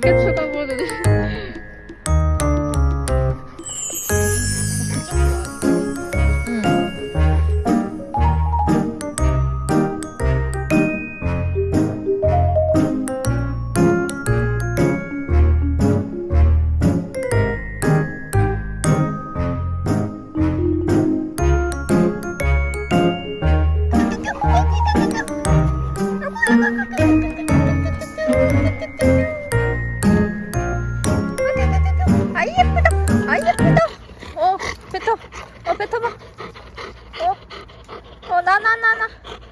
그렇게 추가 뱉어. 어, 뱉어봐. 어, 어, 나, 나, 나, 나. 나, 나, 나, 나, 나.